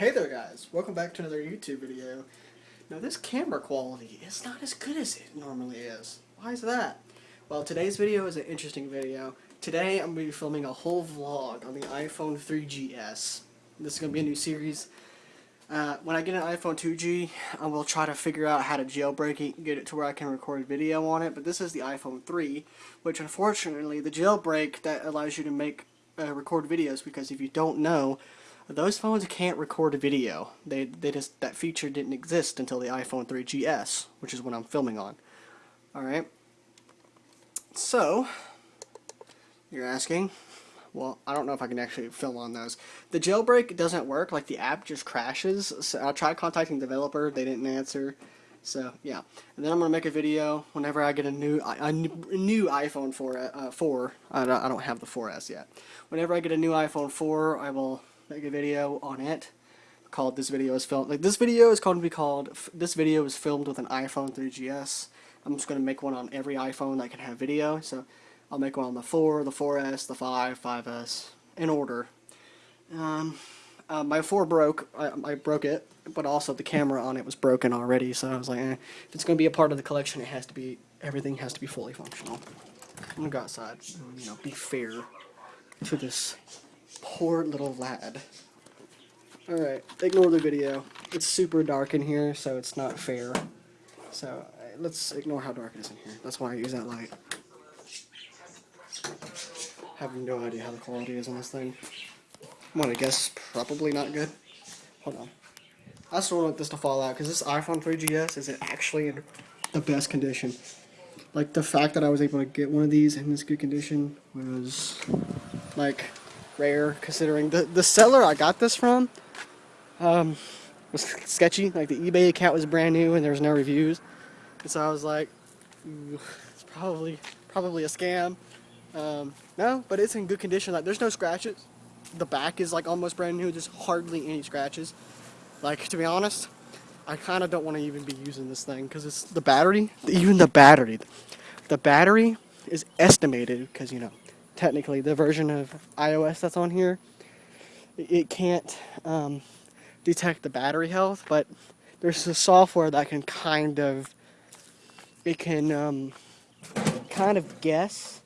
Hey there guys, welcome back to another YouTube video. Now this camera quality is not as good as it normally is. Why is that? Well today's video is an interesting video. Today I'm going to be filming a whole vlog on the iPhone 3GS. This is going to be a new series. Uh, when I get an iPhone 2G, I will try to figure out how to jailbreak it and get it to where I can record video on it. But this is the iPhone 3, which unfortunately the jailbreak that allows you to make uh, record videos because if you don't know, those phones can't record a video. They they just that feature didn't exist until the iPhone 3GS, which is what I'm filming on. All right. So, you're asking, well, I don't know if I can actually film on those. The jailbreak doesn't work, like the app just crashes. So I tried contacting the developer, they didn't answer. So yeah, and then I'm gonna make a video whenever I get a new a new iPhone 4 uh, 4. I I don't have the 4S yet. Whenever I get a new iPhone 4, I will make a video on it called this video is filmed like this video is going to be called this video is filmed with an iPhone 3GS. I'm just gonna make one on every iPhone that can have video. So I'll make one on the 4, the 4S, the 5, 5S, in order. Um, uh, my 4 broke, I, I, broke it, but also the camera on it was broken already, so I was like, eh, if it's going to be a part of the collection, it has to be, everything has to be fully functional. I'm going to go outside you know, be fair to this poor little lad. Alright, ignore the video. It's super dark in here, so it's not fair. So, uh, let's ignore how dark it is in here. That's why I use that light have no idea how the quality is on this thing. I'm gonna guess probably not good. Hold on. I still want this to fall out because this iPhone 3GS is actually in the best condition. Like the fact that I was able to get one of these in this good condition was like rare considering the the seller I got this from um, was sketchy. Like the eBay account was brand new and there was no reviews, and so I was like, it's probably probably a scam. Um, no, but it's in good condition. Like, there's no scratches. The back is like almost brand new. There's hardly any scratches. Like, to be honest, I kind of don't want to even be using this thing because it's the battery. Even the battery, the battery is estimated because you know, technically the version of iOS that's on here, it can't um, detect the battery health, but there's a software that can kind of, it can um, kind of guess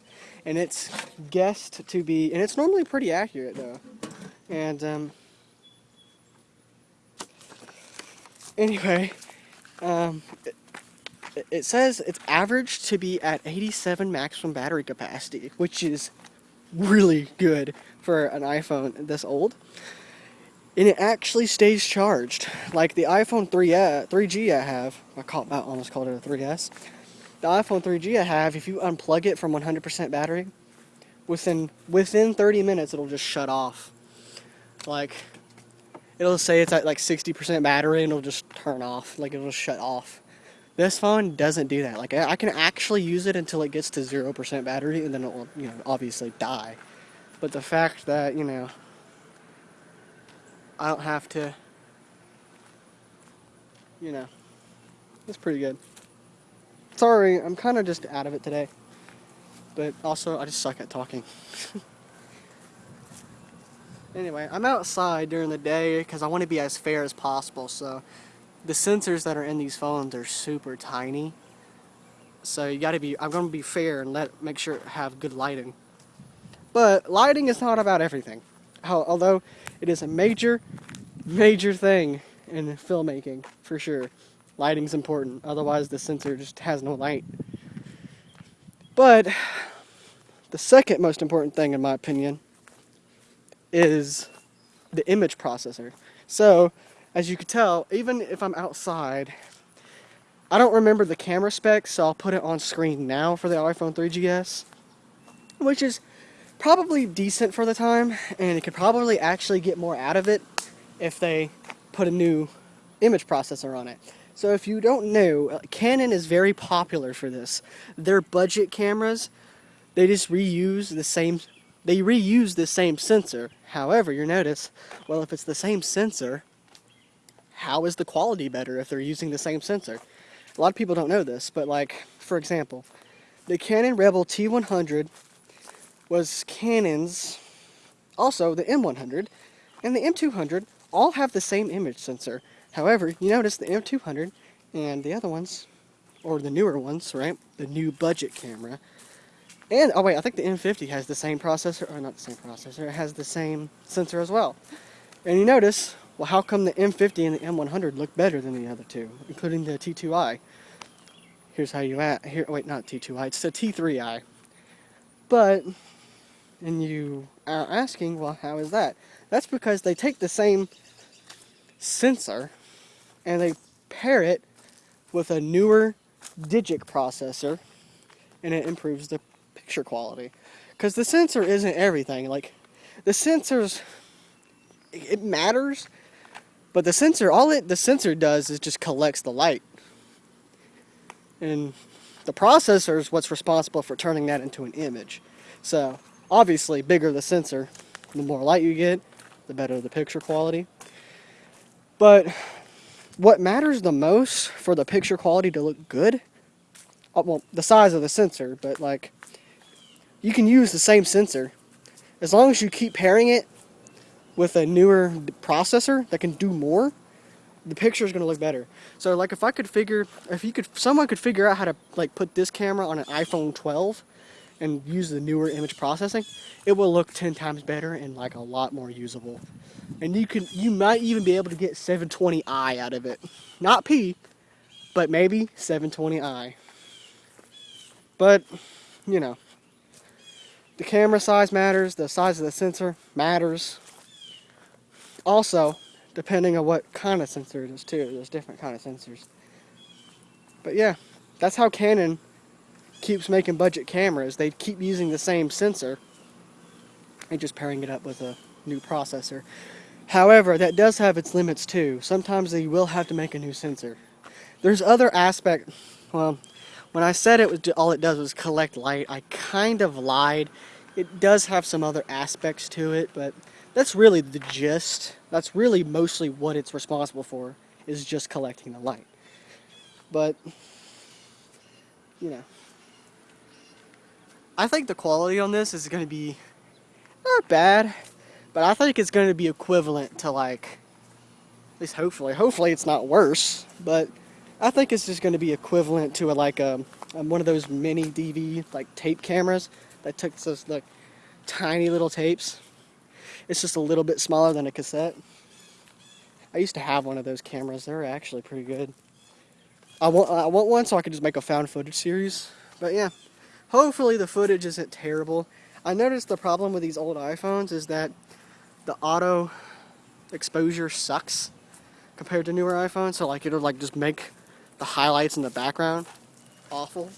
and it's guessed to be, and it's normally pretty accurate though. And um, anyway, um, it, it says it's averaged to be at 87 maximum battery capacity, which is really good for an iPhone this old. And it actually stays charged. Like the iPhone 3, uh, 3G I have, I, call, I almost called it a 3S the iPhone 3G I have, if you unplug it from 100% battery, within within 30 minutes it'll just shut off. Like, it'll say it's at like 60% battery and it'll just turn off. Like, it'll shut off. This phone doesn't do that. Like, I can actually use it until it gets to 0% battery and then it will, you know, obviously die. But the fact that, you know, I don't have to, you know, it's pretty good. Sorry, I'm kind of just out of it today. But also, I just suck at talking. anyway, I'm outside during the day because I want to be as fair as possible. So, the sensors that are in these phones are super tiny. So you got to be, I'm to be fair and let make sure have good lighting. But lighting is not about everything. Although it is a major, major thing in filmmaking, for sure. Lighting's important, otherwise the sensor just has no light. But the second most important thing in my opinion is the image processor. So, as you can tell, even if I'm outside, I don't remember the camera specs, so I'll put it on screen now for the iPhone 3GS, which is probably decent for the time, and it could probably actually get more out of it if they put a new image processor on it. So if you don't know, uh, Canon is very popular for this. Their budget cameras, they just reuse the same they reuse the same sensor. However, you notice, well if it's the same sensor, how is the quality better if they're using the same sensor? A lot of people don't know this, but like, for example, the Canon Rebel T100 was Canon's, also the M100, and the M200 all have the same image sensor. However, you notice the M200 and the other ones, or the newer ones, right? The new budget camera. And, oh wait, I think the M50 has the same processor, or not the same processor, it has the same sensor as well. And you notice, well, how come the M50 and the M100 look better than the other two, including the T2i? Here's how you at, here, wait, not T2i, it's the T3i. But, and you are asking, well, how is that? That's because they take the same sensor and they pair it with a newer Digic processor and it improves the picture quality. Because the sensor isn't everything. Like, the sensors, it matters, but the sensor, all it the sensor does is just collects the light. And the processor is what's responsible for turning that into an image. So, obviously, bigger the sensor, the more light you get, the better the picture quality. But what matters the most for the picture quality to look good, uh, well, the size of the sensor, but like, you can use the same sensor as long as you keep pairing it with a newer processor that can do more the picture is going to look better. So like if I could figure if you could someone could figure out how to like put this camera on an iPhone 12 and use the newer image processing it will look 10 times better and like a lot more usable. And you can you might even be able to get 720i out of it. Not P but maybe 720i but you know the camera size matters the size of the sensor matters also depending on what kind of sensor it is too there's different kind of sensors but yeah that's how Canon keeps making budget cameras they keep using the same sensor and just pairing it up with a new processor However, that does have its limits too. Sometimes they will have to make a new sensor. There's other aspect. Well, when I said it was all it does was collect light, I kind of lied. It does have some other aspects to it, but that's really the gist. That's really mostly what it's responsible for, is just collecting the light. But, you know. I think the quality on this is going to be not bad. But I think it's going to be equivalent to like, at least hopefully, hopefully it's not worse, but I think it's just going to be equivalent to a, like a, um, a, um, one of those mini DV like tape cameras that took those like tiny little tapes. It's just a little bit smaller than a cassette. I used to have one of those cameras. They're actually pretty good. I want, I want one so I can just make a found footage series. But yeah, hopefully the footage isn't terrible. I noticed the problem with these old iPhones is that the auto exposure sucks compared to newer iPhones. So like it'll like just make the highlights in the background awful.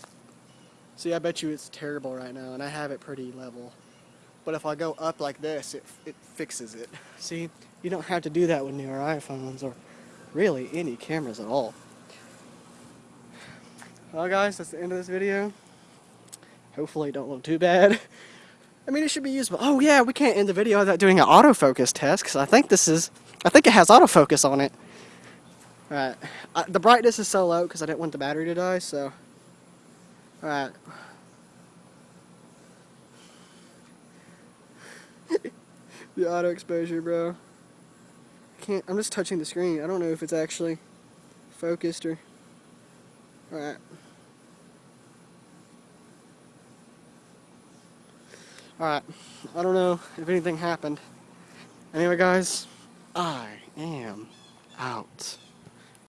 See, I bet you it's terrible right now, and I have it pretty level. But if I go up like this, it, it fixes it. See, you don't have to do that with newer iPhones or really any cameras at all. Well guys, that's the end of this video. Hopefully it don't look too bad. I mean, it should be usable. Oh yeah, we can't end the video without doing an autofocus test because I think this is, I think it has autofocus on it. Alright, the brightness is so low because I didn't want the battery to die, so. Alright. The auto exposure, bro. I can't, I'm just touching the screen. I don't know if it's actually focused or. Alright. Alright, I don't know if anything happened. Anyway guys, I am out.